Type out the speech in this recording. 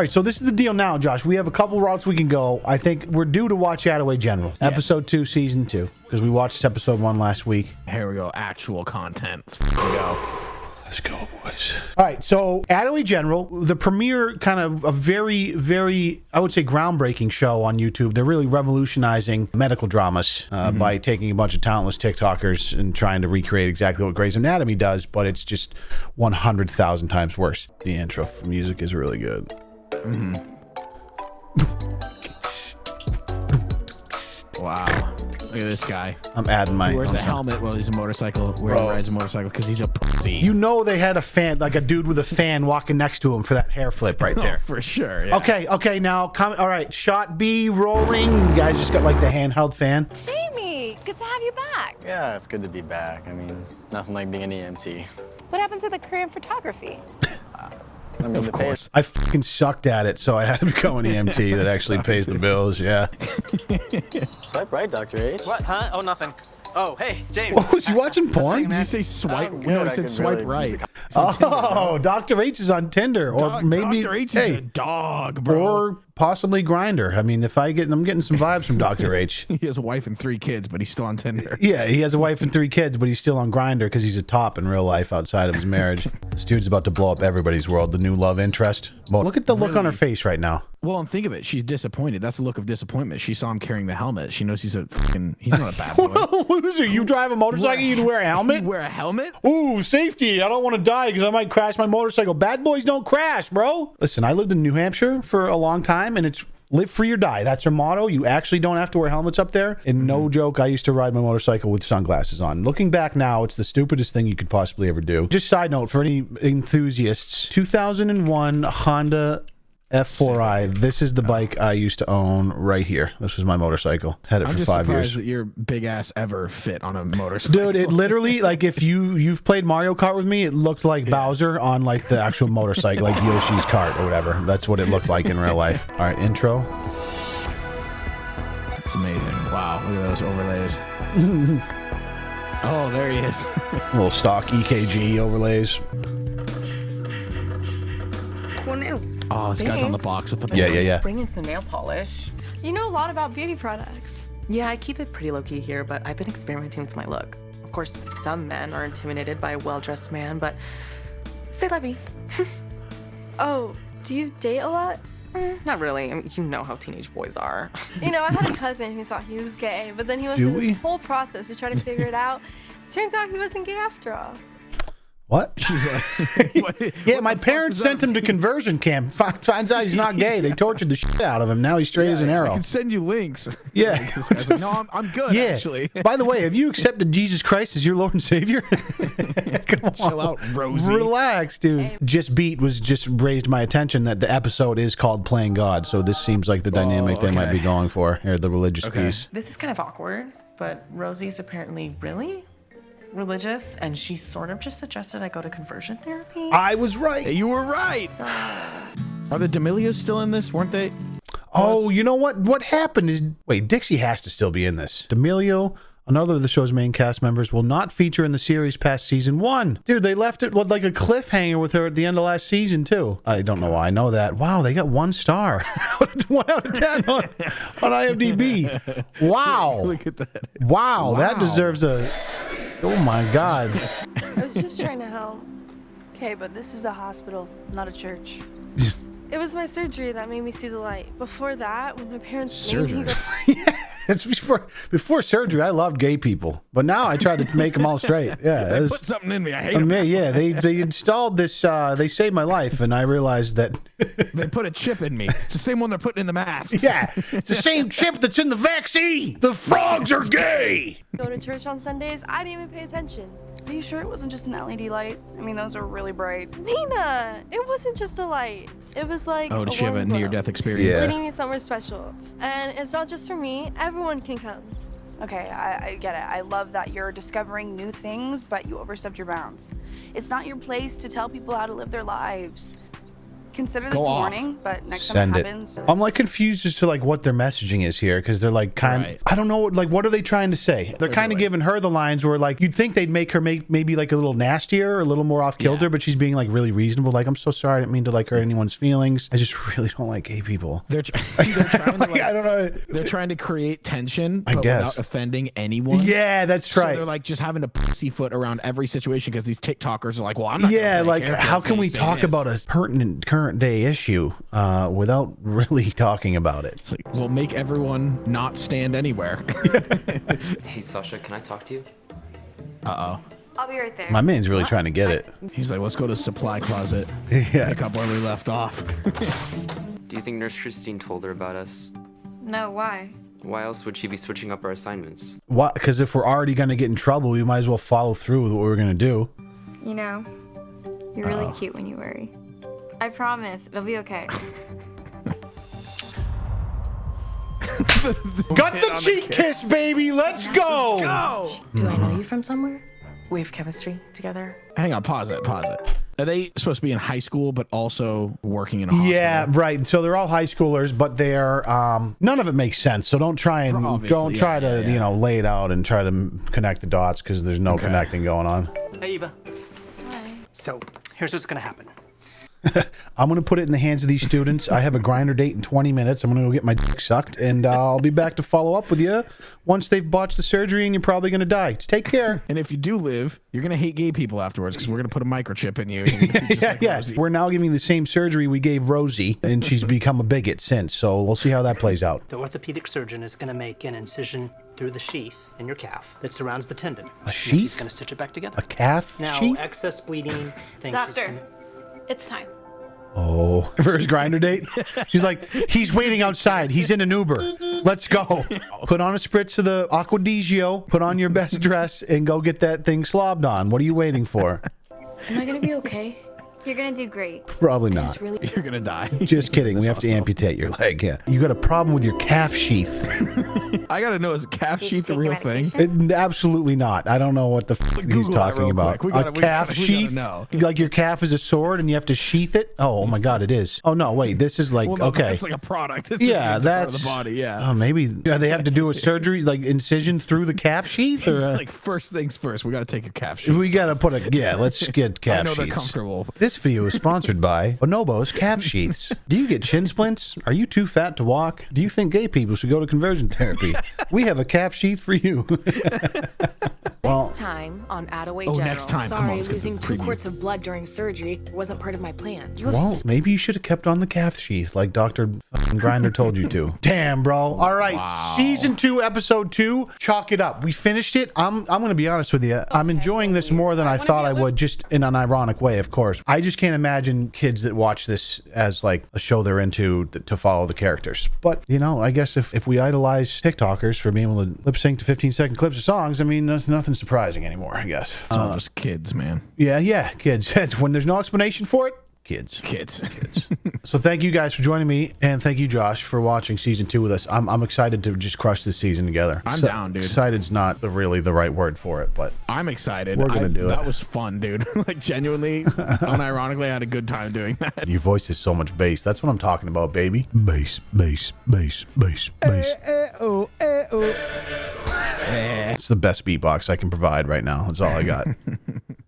All right, so this is the deal now, Josh. We have a couple routes we can go. I think we're due to watch Attaway General, episode two, season two, because we watched episode one last week. Here we go. Actual content. Let's go. Let's go, boys. All right, so Attaway General, the premiere kind of a very, very, I would say, groundbreaking show on YouTube. They're really revolutionizing medical dramas uh, by taking a bunch of talentless TikTokers and trying to recreate exactly what Grey's Anatomy does, but it's just 100,000 times worse. The intro music is really good. Mm-hmm. Wow. Look at this guy. I'm adding my. He wears I'm a sorry. helmet while he's a motorcycle. Where he rides a motorcycle because he's a pussy. You know they had a fan, like a dude with a fan walking next to him for that hair flip right there. Oh, there. for sure. yeah. Okay, okay, now come. All right, shot B rolling. You guys just got like the handheld fan. Jamie, good to have you back. Yeah, it's good to be back. I mean, nothing like being an EMT. What happened to the Korean photography? I mean, Of the course. I fucking sucked at it, so I had to become an EMT that actually pays the bills. Yeah. Swipe right, Dr. H. What? Huh? Oh, nothing. Oh, hey, James. What was he watching porn? Did you say swipe? I'm No, good, he I said can swipe really right. music- It's on Tinder. Oh, Dr. H is on Tinder, or Dog- maybe Dr. H is a hey, dog, bro. or possibly Grindr. I mean, if I get, I'm getting some vibes from Dr. H. he has a wife and three kids, but he's still on Tinder. Yeah, he has a wife and three kids, but he's still on Grindr because he's a top in real life outside of his marriage. this dude's about to blow up everybody's world. The new love interest. Well, look at the look on her face right now. Well, and think of it. She's disappointed. That's a look of disappointment. She saw him carrying the helmet. She knows he's a fucking. He's not a bad boy. Loser, you drive a motorcycle, you wear a helmet. You wear a helmet? Ooh, safety. I don't want to die because I might crash my motorcycle. Bad boys don't crash, bro. Listen, I lived in New Hampshire for a long time and it's live free or die. That's their motto. You actually don't have to wear helmets up there. And no mm-hmm. joke, I used to ride my motorcycle with sunglasses on. Looking back now, it's the stupidest thing you could possibly ever do. Just side note for any enthusiasts 2001 Honda. F4i. This is the bike I used to own right here. This was my motorcycle. Had it I'm for just five surprised years. that your big ass ever fit on a motorcycle. Dude, it literally like if you you've played Mario Kart with me, it looked like Bowser on like the actual motorcycle, like Yoshi's cart or whatever. That's what it looked like in real life. All right, intro. It's amazing. Wow, look at those overlays. oh, there he is. little stock EKG overlays. Cool nails. Oh, this guy's on the box with the Yeah, yeah, yeah. Bring in some nail polish. You know a lot about beauty products. Yeah, I keep it pretty low key here, but I've been experimenting with my look. Of course, some men are intimidated by a well dressed man, but say let me. Oh, do you date a lot? Mm, not really. I mean, you know how teenage boys are. You know, I had a cousin who thought he was gay, but then he went Do through we? this whole process to try to figure it out. Turns out he wasn't gay after all. What? She's like, what- Yeah, what my parents sent him to conversion camp. Finds out he's not gay. They tortured the shit out of him. Now he's straight as an arrow. I arrow. can send you links. Yeah. Like, no, I'm, I'm good, Yeah. actually. By the way, have you accepted Jesus Christ as your Lord and Savior? Come on. Chill out, Rosie. Relax, dude. Hey. Just beat was just raised my attention that the episode is called Playing God. So this seems like the dynamic they might be going for here, the religious Okay. piece. this is kind of awkward, but Rosie's apparently really religious, and she sort of just suggested I go to conversion therapy. I was right. You were right. So, Are the D'Amelios still in this? Weren't they? Oh, you know what? What happened is wait, Dixie has to still be in this. D'Amelio, another of the show's main cast members, will not feature in the series past season one. Dude, they left it with like a cliffhanger with her at the end of last season too. I don't know why I know that. Wow, they got one star, one out of ten on, on IMDb. Wow, Look at that. wow, that deserves a. Oh my god. I was just trying to help. Okay, but this is a hospital, not a church. It was my surgery that made me see the light. Before that, when my parents made me Surgery. go It's before before surgery. I loved gay people, but now I try to make them all straight. Yeah, They put something in me. I hate I them. mean, yeah, they they installed this. Uh, they saved my life, and I realized that. They put a chip in me. It's the same one they're putting in the masks. Yeah, it's the same chip that's in the vaccine. The frogs are gay. Go to church on Sundays, I didn't even pay attention. Are you sure it wasn't just an LED light? I mean, those are really bright. Nina, it wasn't just a light. It was like Oh, a did she have a near-death experience? Yeah. Leading me somewhere special. And it's not just for me, everyone can come. Okay, I, I get it. I love that you're discovering new things, but you overstepped your bounds. It's not your place to tell people how to live their lives. Consider this Go off. warning, but next Send time it. it happens. I'm like confused as to like what their messaging is here because they're like kind. Right. I don't know. Like, what are they trying to say? They're kind of doing? giving her the lines where like you'd think they'd make her make maybe like a little nastier, or a little more off kilter, Yeah. but she's being like really reasonable. Like, I'm so sorry, I didn't mean to like hurt anyone's feelings. I just really don't like gay people. They're, tr- they're trying to Like, like, I don't know. they're trying to create tension, I but guess. without offending anyone. Yeah, that's So right. they're like just having to pussyfoot around every situation because these TikTokers are like, well, I'm not. gonna yeah, play a like character how if can they we say talk this. about a pertinent current day issue uh, without really talking about it? It's like, we'll make everyone not stand anywhere. Hey Sasha, can I talk to you? uh oh. I'll be right there. My man's really trying to get it. He's like, let's go to the supply closet. Yeah. Pick up where we left off. Do you think Nurse Christine told her about us? No, why? Why else would she be switching up our assignments? What? Because if we're already going to get in trouble, we might as well follow through with what we're going to do. You know, you're really cute when you worry. I promise, it'll be okay. Got the cheek kiss, baby. Let's go. Do I know you from somewhere? We have chemistry together. Hang on, pause it, pause it. Are they supposed to be in high school but also working in a hospital? Yeah, right. So they're all high schoolers, but they're um, none of it makes sense. So don't try and Obviously, don't try yeah, to yeah, yeah. you know lay it out and try to connect the dots because there's no connecting going on. Hey, Eva. Hi. So, here's what's gonna happen. I'm gonna put it in the hands of these students. I have a Grindr date in 20 minutes. I'm gonna go get my dick sucked, and uh, I'll be back to follow up with you once they've botched the surgery and you're probably gonna die. Just take care. And if you do live, you're gonna hate gay people afterwards because we're gonna put a microchip in you. You're gonna be just yeah, like yeah. Rosie. We're now giving the same surgery we gave Rosie, and she's become a bigot since. So we'll see how that plays out. The orthopedic surgeon is gonna make an incision through the sheath in your calf that surrounds the tendon. A And She's sheath? gonna stitch it back together. A calf now, sheath? excess bleeding. Things Doctor, it's time. Oh, for his Grindr date? She's like, he's waiting outside. He's in an Uber. Let's go. Put on a spritz of the Acqua di Gio, put on your best dress, and go get that thing slobbed on. What are you waiting for? Am I gonna be okay? You're gonna do great. Probably not. You're gonna die. Just kidding. We have to amputate your leg. Yeah. You got a problem with your calf sheath. I gotta know is calf Did sheath a real thing? It- absolutely not. I don't know what the f- he's Google that talking about. We gotta- a calf gotta- we gotta sheath? No. Like your calf is a sword and you have to sheath it? Oh, oh my God, it is. Oh, no, wait. This is like, Well, no, okay. It's like a product. It's Yeah, it's a part that's of the body. Yeah. Oh, maybe yeah, they have to do a surgery, like incision through the calf sheath, or uh, like first things first, we gotta take a calf sheath. we gotta put a yeah. Let's get calf I know they're comfortable. This video is sponsored by Bonobos Calf Sheaths. Do you get shin splints? Are you too fat to walk? Do you think gay people should go to conversion therapy? we have a calf sheath for you. well, Next time on Attaway Oh, General. next time. Come on, Sorry, losing two quarts of blood during surgery wasn't part of my plan. You well, maybe you should have kept on the calf sheath like Dr. Grinder told you to. Damn, bro. All right, season two, episode two. Chalk it up. We finished it. I'm I'm gonna be honest with you. I'm enjoying this more than I thought I would, just in an ironic way, of course. I just can't imagine kids that watch this as like a show they're into th- to follow the characters. But you know, I guess if, if we idolize TikTokers for being able to lip sync to 15 second clips of songs, I mean, that's nothing surprising anymore. I guess. It's all uh, just kids, man. Yeah, yeah, kids. When there's no explanation for it. Kids. Kids. Kids. so thank you guys for joining me, and thank you, Josh, for watching season two with us. I'm, I'm excited to just crush this season together. I'm So- down, dude. Excited's not the, really the right word for it, but I'm excited. We're gonna I- do it. That was fun, dude. like genuinely, unironically, I had a good time doing that. your voice is so much bass. That's what I'm talking about, baby. Bass, bass, bass, bass, bass. Eh, eh, oh, eh, oh. It's the best beatbox I can provide right now. That's all I got.